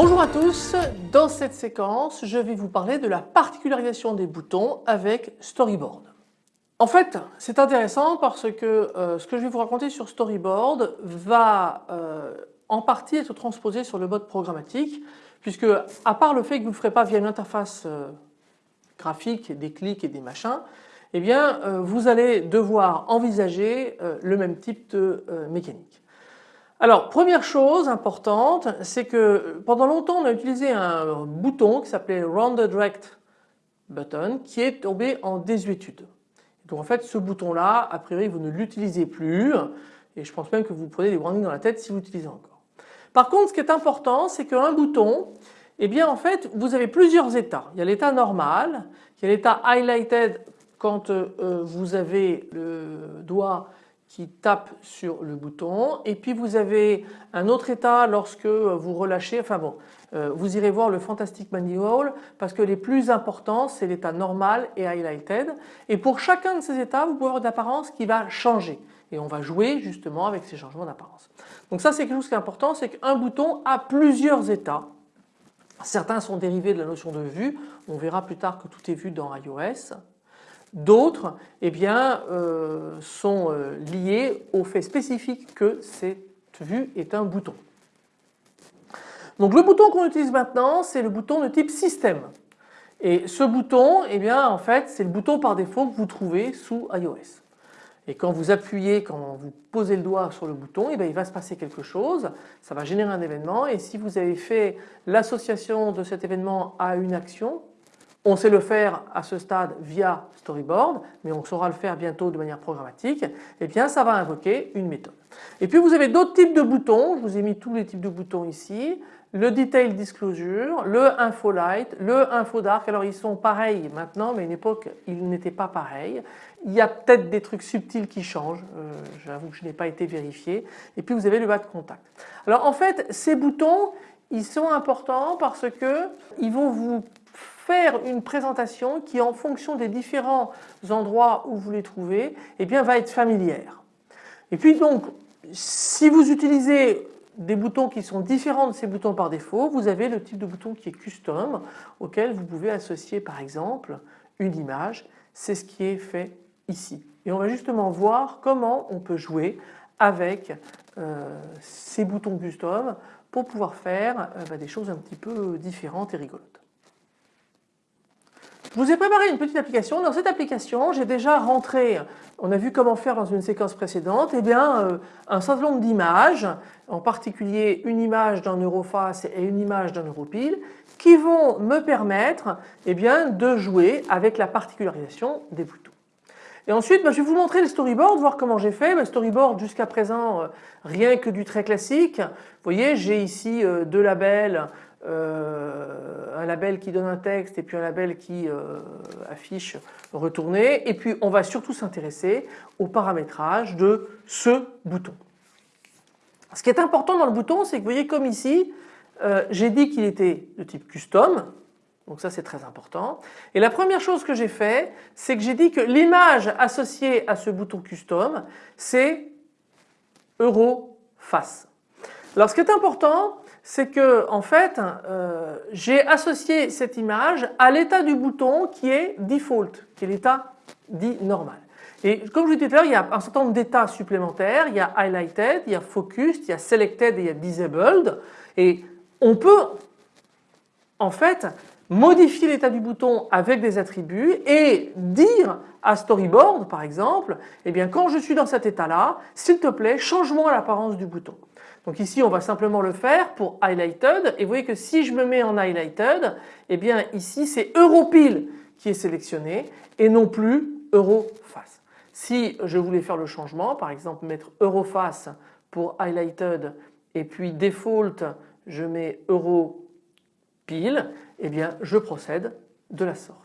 Bonjour à tous, dans cette séquence je vais vous parler de la particularisation des boutons avec Storyboard. En fait c'est intéressant parce que euh, ce que je vais vous raconter sur Storyboard va euh, en partie être transposé sur le mode programmatique puisque à part le fait que vous ne le ferez pas via une interface euh, graphique, des clics et des machins, eh bien vous allez devoir envisager le même type de mécanique. Alors première chose importante, c'est que pendant longtemps on a utilisé un bouton qui s'appelait Rounded Rect Button qui est tombé en désuétude. Donc en fait ce bouton là, a priori vous ne l'utilisez plus et je pense même que vous prenez des warnings dans la tête si vous l'utilisez encore. Par contre ce qui est important c'est qu'un bouton, eh bien en fait vous avez plusieurs états. Il y a l'état normal, il y a l'état highlighted quand euh, vous avez le doigt qui tape sur le bouton et puis vous avez un autre état lorsque vous relâchez, enfin bon, euh, vous irez voir le Fantastic Manual parce que les plus importants c'est l'état normal et highlighted et pour chacun de ces états vous pouvez avoir d'apparence qui va changer et on va jouer justement avec ces changements d'apparence. Donc ça c'est quelque chose qui est important, c'est qu'un bouton a plusieurs états. Certains sont dérivés de la notion de vue, on verra plus tard que tout est vu dans iOS. D'autres eh bien, euh, sont euh, liés au fait spécifique que cette vue est un bouton. Donc le bouton qu'on utilise maintenant c'est le bouton de type système. Et ce bouton eh bien, en fait c'est le bouton par défaut que vous trouvez sous iOS. Et quand vous appuyez, quand vous posez le doigt sur le bouton, eh il va se passer quelque chose, ça va générer un événement et si vous avez fait l'association de cet événement à une action, on sait le faire à ce stade via storyboard, mais on saura le faire bientôt de manière programmatique, et eh bien ça va invoquer une méthode. Et puis vous avez d'autres types de boutons, je vous ai mis tous les types de boutons ici, le Detail Disclosure, le Info Light, le Info Dark, alors ils sont pareils maintenant mais à une époque ils n'étaient pas pareils. Il y a peut-être des trucs subtils qui changent, euh, j'avoue que je n'ai pas été vérifié. Et puis vous avez le bas de contact. Alors en fait ces boutons ils sont importants parce que ils vont vous faire une présentation qui en fonction des différents endroits où vous les trouvez eh bien va être familière. Et puis donc si vous utilisez des boutons qui sont différents de ces boutons par défaut, vous avez le type de bouton qui est custom auquel vous pouvez associer par exemple une image, c'est ce qui est fait ici. Et on va justement voir comment on peut jouer avec euh, ces boutons custom pour pouvoir faire euh, bah, des choses un petit peu différentes et rigolotes. Je vous ai préparé une petite application. Dans cette application, j'ai déjà rentré, on a vu comment faire dans une séquence précédente, eh bien, euh, un certain nombre d'images, en particulier une image d'un Euroface et une image d'un Europile, qui vont me permettre eh bien, de jouer avec la particularisation des boutons. Et ensuite, ben, je vais vous montrer le storyboard, voir comment j'ai fait. Le ben, storyboard jusqu'à présent, euh, rien que du très classique. Vous voyez, j'ai ici euh, deux labels, euh, un label qui donne un texte et puis un label qui euh, affiche retourné et puis on va surtout s'intéresser au paramétrage de ce bouton. Ce qui est important dans le bouton c'est que vous voyez comme ici euh, j'ai dit qu'il était de type custom donc ça c'est très important et la première chose que j'ai fait c'est que j'ai dit que l'image associée à ce bouton custom c'est euro face. Alors ce qui est important c'est que en fait euh, j'ai associé cette image à l'état du bouton qui est default, qui est l'état dit normal. Et comme je vous disais tout à l'heure, il y a un certain nombre d'états supplémentaires, il y a highlighted, il y a focused, il y a selected et il y a disabled. Et on peut en fait modifier l'état du bouton avec des attributs et dire à storyboard par exemple, eh bien quand je suis dans cet état là, s'il te plaît change-moi l'apparence du bouton. Donc ici on va simplement le faire pour highlighted et vous voyez que si je me mets en highlighted, eh bien ici c'est Europile qui est sélectionné et non plus Euroface. Si je voulais faire le changement, par exemple mettre Euroface pour highlighted et puis default je mets Europile, eh bien je procède de la sorte.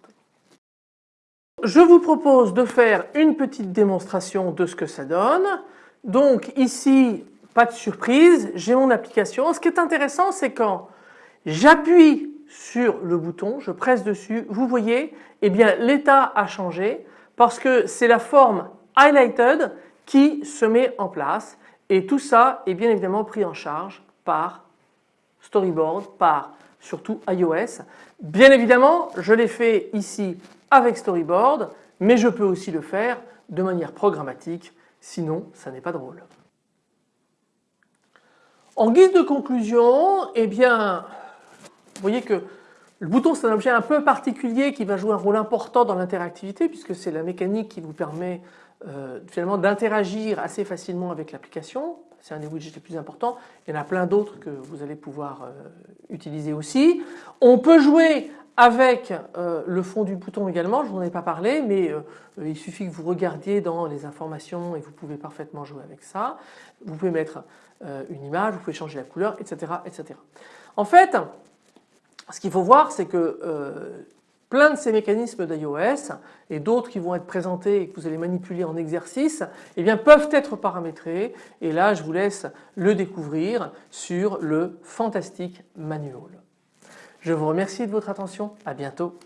Je vous propose de faire une petite démonstration de ce que ça donne. Donc ici pas de surprise, j'ai mon application. Ce qui est intéressant c'est quand j'appuie sur le bouton, je presse dessus, vous voyez, eh bien l'état a changé parce que c'est la forme highlighted qui se met en place et tout ça est bien évidemment pris en charge par Storyboard, par surtout iOS. Bien évidemment je l'ai fait ici avec Storyboard mais je peux aussi le faire de manière programmatique sinon ça n'est pas drôle. En guise de conclusion, eh bien, vous voyez que le bouton c'est un objet un peu particulier qui va jouer un rôle important dans l'interactivité puisque c'est la mécanique qui vous permet euh, finalement d'interagir assez facilement avec l'application. C'est un des widgets les plus importants. Il y en a plein d'autres que vous allez pouvoir euh, utiliser aussi. On peut jouer avec euh, le fond du bouton également, je vous en ai pas parlé mais il suffit que vous regardiez dans les informations et vous pouvez parfaitement jouer avec ça. Vous pouvez mettre une image, vous pouvez changer la couleur etc. etc. En fait ce qu'il faut voir c'est que plein de ces mécanismes d'iOS et d'autres qui vont être présentés et que vous allez manipuler en exercice eh bien, peuvent être paramétrés et là je vous laisse le découvrir sur le Fantastic Manual. Je vous remercie de votre attention, à bientôt.